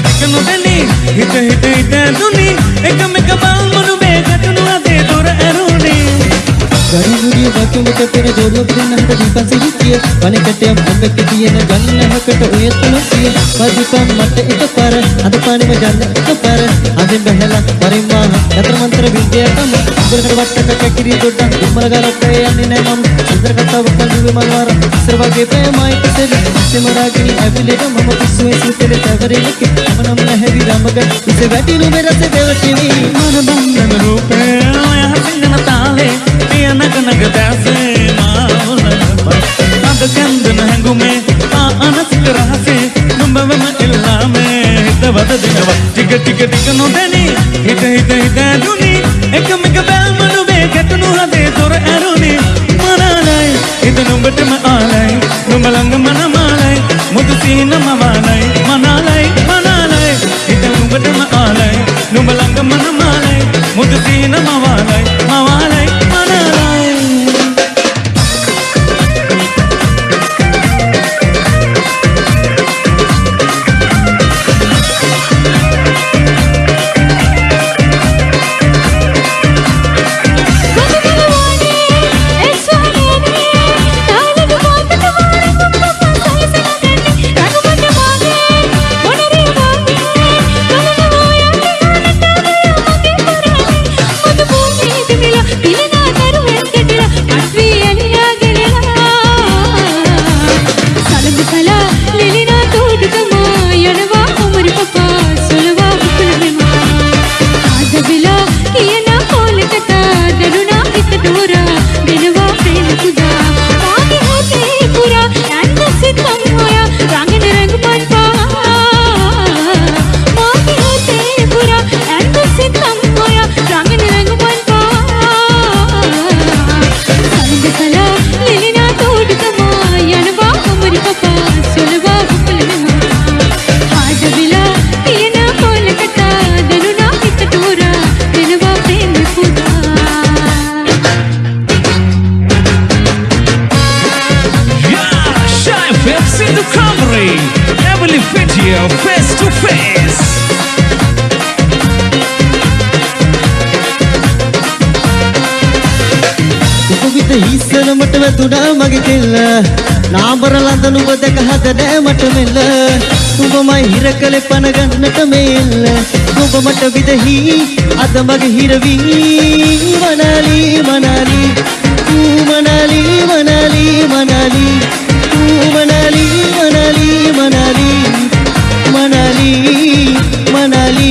ಟಕನು ದನಿ ಹಿತ ಹಿತ ಹಿತ ದುನಿ ಏಕ ಮೇಕ ಬಾಲ್ ಮನು ಬೇಗ ತುನು ಅದೇ ದೂರ ಅರುಣಿ ಗರಿ ಗುರಿ ವಾಕ್ಯ ಮುಖ ತೆರ ಜೋರು ದಿನ ಹಟ ದೀಪ ಸಿಹಿತಿಯ ಮನೆ ಕಟ್ಟೆ ಮುಂದೆ ಕಿತಿಯ ನ ಗನ್ನ ಹಕಟ ಉಯತ್ತನ ಸಿಯ ಪದಿಪ ಮಟ್ಟ ಇತ ಪರ ಅದ ಪಾನಿ ಮ ಜನ್ನ ಇತ ಪರ ಅದೆ ಬಹಲ ಯಂತ್ರ ಮಂತ್ರ ವಿದ್ಯಾತಂ ಸುಂದರಗಡ ವಟ್ಟಕ ಕಿರಿ ದೊಡ್ಡ ನಿಮ್ಮಲಗರ ಅಣ್ಣಿ ನೇಮಂ ಸುಂದರಗಟ್ಟ ಒಕ್ಕ ಜೀವಿ ಮಲ್ವಾರ ಸರ್ವಗೆ ಪ್ರೇಮಾಯ ಪಿಸಲಿ ಸಿಮರಾಗಿಣಿ ಅಭಿಲೇಖ ಮಮ ಪಿಸುವೆ ಸೂತಲೆ ತವರಿಲಿಕ್ಕೆ ಅವನಂ ನಹವಿ ರಾಮಗ ಇಸೆ ವ್ಯಾಟಿನು ಬೆರಸೆ ದೇವಟಿವಿ ಮನ ಬಂಧನ ರೂಪೇ ಆಯ ಹಸಿನ ತಾವೇ ಪ್ರಿಯ ನಗ ನಗ ದಾಸೆ ಮಾವನ ಅದ ಚಂದನ ಹಂಗುಮೆ ಆ ಅನಸಿಕ ರಹಸೆ ನುಂಬವ ಇಲ್ಲಾಮೆ ಹಿತವದ ದಿನವ ಟಿಗ ಟಿಗ ಟಿಗ ನುದನಿ හිත හිත ඇදුනි එකම එක බැල්මනුවේ ගැටුණු හදේ තොර ඇරුණි මනාලයි හිත නුඹටම ආලයි. නුඹ ළඟ මනමාලයි මුදු සීන මවාලයි. මනාලයි මනාලයි හිත නුඹටම ආලයි. නුඹ ළඟ මනමාලයි මුදු සීන මවාලයි මවාලයි. ಈಸಲು ಮಟ್ಟವೆ ದುಡ ಮಗಿತಿಲ್ಲ ನಾ ಬರಲ್ಲ ಅಂತನು ಬದಕ ಹದನೆ ಮಟ್ಟಮಿಲ್ಲ ಉಪಮ ಹಿರಕಲೆ ಪನಗನ್ನಟಮೇ ಇಲ್ಲ ಉಪ ಮಟ್ಟ ವಿದಹಿ ಅದ ಮಗ ಹಿರವಿ ಮನಾಲಿ ಮನಾಲಿ ತೂ ಮನಾಲಿ ಮನಾಲಿ ಮನಾಲಿ ತೂ ಮನಾಲಿ ಮನಾಲಿ ಮನಾಲಿ ಮನಾಲಿ ಮನಾಲಿ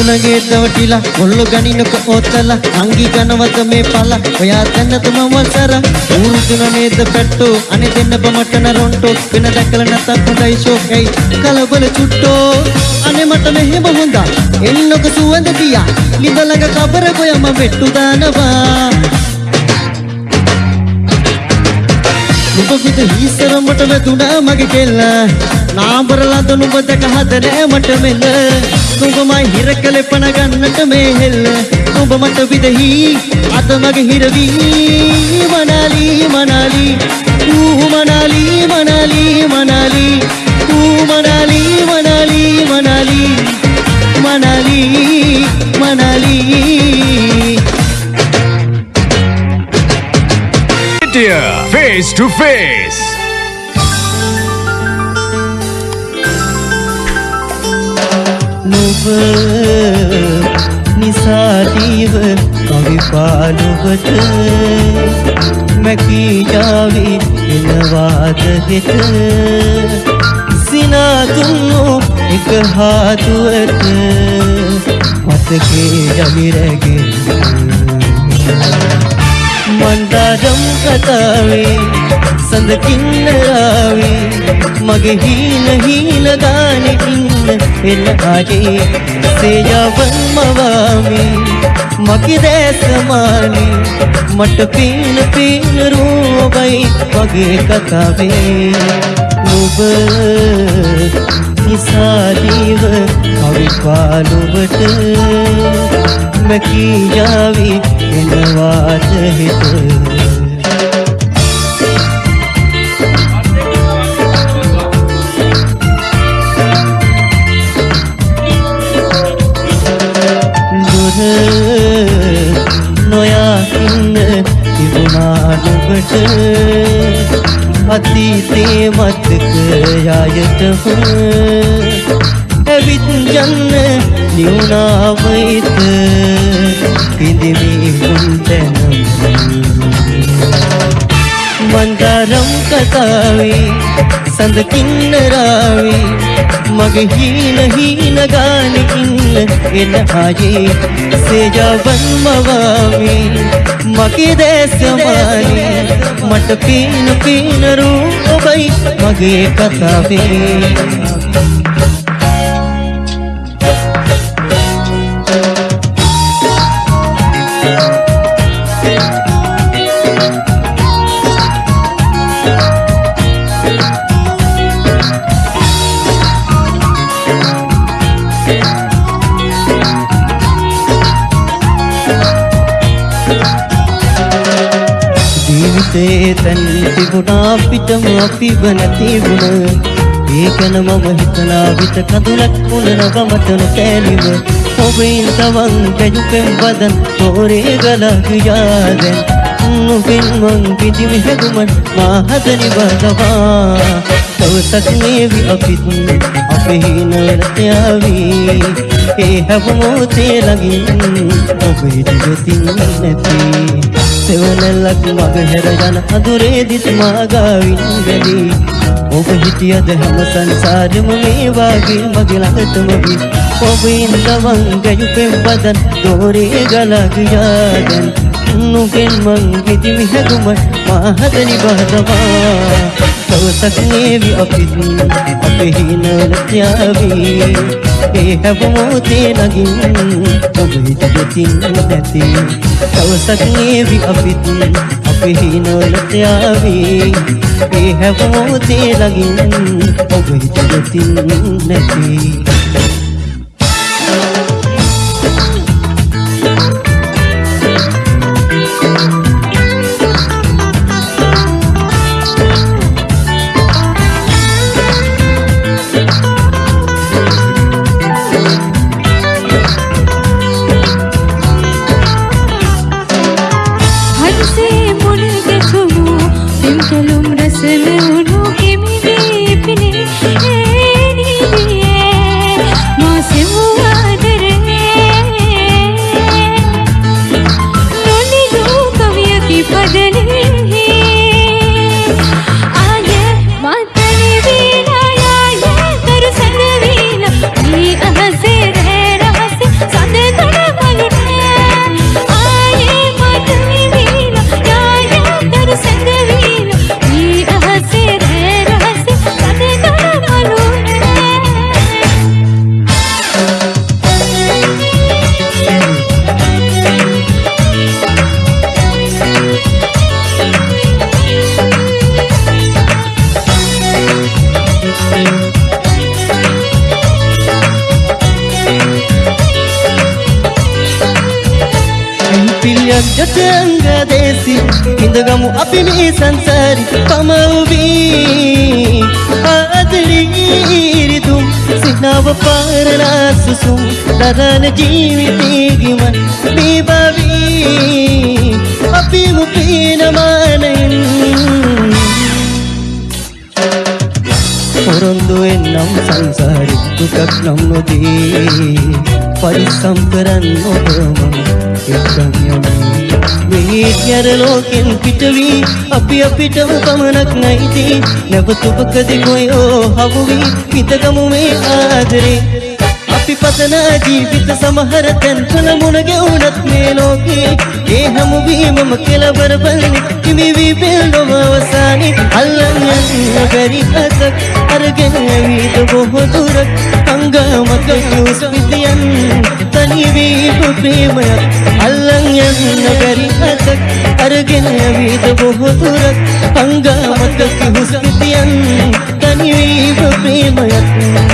මනාලි මනාලි මනාලි මනාලි මනාලි එන්න සුනගේ දවටිලා මුල්ලු ගනිනක ඕතලා අංගි ගනවත මේ පල? ඔයා තැන්න තුම වසර ඌරුතුන නේද පැට්ටෝ? අනේ දෙන්න බමටන රොන්ටෝ වෙන දැකල නැතත් හොඳයි ෂෝ එයි කලබල චුට්ටෝ. අනේ මට මෙහෙම හොඳා. එන්නක සුවඳ දියා. ලිඳලඟ කබර ගොයම වෙට්ටු දානවා. නුඹ විද හිසරමට වැදුනා මගේ කෙල්ල. ನಾ ಬರಲಾದನು ಬದಕ ಹದರೆ ಮಟ ಮೆಲ್ಲ ತುಂಬಮ ಹಿರಕಲೆ ಪಣಗನ್ನಟ ಮೇಲ್ ತುಂಬ ಮಟ ವಿದಹಿ ಅದ ಮಗ ಹಿರವಿ ಮನಾಲಿ ಮನಾಲಿ ತೂ ಮನಾಲಿ ಮನಾಲಿ ಮನಾಲಿ ತೂ Manali Manali Manali Manali Manali Face to face. නුඹ නිසාදීව කවිපාලුවට මැකී යාවි එනවාද හෙට? සිනාතුන්නු එක හාතුවට මතකේ යමිරැගෙන මන්දාරම් කතාවේ සඳ කින්නරාවේ මගේ හීන හීන ගානෙකින් එන්න ආයේ සේයවන් මවාමි. මගේ දැසමානි මට පීන පීන රූපයි වගේ කතාවේ. නුඹ නිසාදීව කවි පාලුවට මැකී යාවි එනවාද හිත දුර නොයා ඉන්න තිබුණා නුඹට අතීතේ මතක යායටම ඇවිත් යන්න නිවුණාවයිත පිඳිමි හුන්තැනම් මන්දාරම් කතාවේ සඳ කින්නරාවේ මගේ හීන හීන ගානකින්න එන ආයේ සේජාවන් මවාවේ මගේ දැසමානේ මට පීන පීන රූපයි මගේ කතාවේ ජීවිතේ තැන් තිබුණා පිටම අපි වනතිබුණ ඒකන මම හිතලා විත කඳුලක් උනන ගමතන කෑලිව ඔබයින් තවන් පැජුපෙම් බදන් තෝරේ ගලක් යාදැන් නුපින් මං පිටිමි හැදුමන් මාහදනි බදවා දවසක් මේවි අපිත් අපේ හිනවලට යාවී. ඒ හැවමෝතේ ළඟින් ඔබ හිටියොතින් නැති. සෙවනැල්ලක් මග හැර යන අදුරේ දිස් මාගාවින් වැදී ඔබ හිටියද හැම සංසාරෙම මේ වාගේ මගේ ළඟටම වී ඔබ ඉන්දවන් ගැයුපෙන් බදන් දෝරේ ගලා ගියා දැන්. නුගෙන් මං ගෙදිමි හැදුමට මාහදනි බහදවා දවසක් නේවි අපිත් අපේ හිනවලට යාවී ඒ හැවමෝතේ නගින් ඔබ හිටියොතින් නැති. දවසක් නේවි අපිත් අපේ හිනවලට යාවී ඒ හැවමෝතේ නගින් ඔබ හිටියොතින් නැති. yajjenga desi indaga mu apini sansari pamavi adri tum sinav parla susum dadan jeevitigi man deebavi apinu pina manan පොරොන්දු එන්නම් සංසාරි දුකක් නම් නොදී. පරිස්සම් කරන්න ඔබ මම එක්කම් යමි මේ ගැර ලෝකෙන් පිටවී අපි අපිටම පමණක් නැයිති නැවතුපකදි කොයෝ හවුවී පිතගමු මේ ආදරේ. අපි පතන ජීවිත සමහර තැන්වල මුණ ගැවුනත් මේ ලෝකේ. ඒ හැමුවීමම කෙලවර බලනි හිමි වී බෙල්ලොම අවසානි අල්ලන් යන්න බැරි අතක්. අරගෙන ඇවිද බොහෝ දුරක් හංගාමක උස්විදියන් තනි වී ප්‍රේමයක් අල්ලන් යන්න බැරි අතක් අරගෙන ඇවිද බොහෝ දුරක් හංගාමක උස්විදියන් තනි වී ප්‍රේමයක්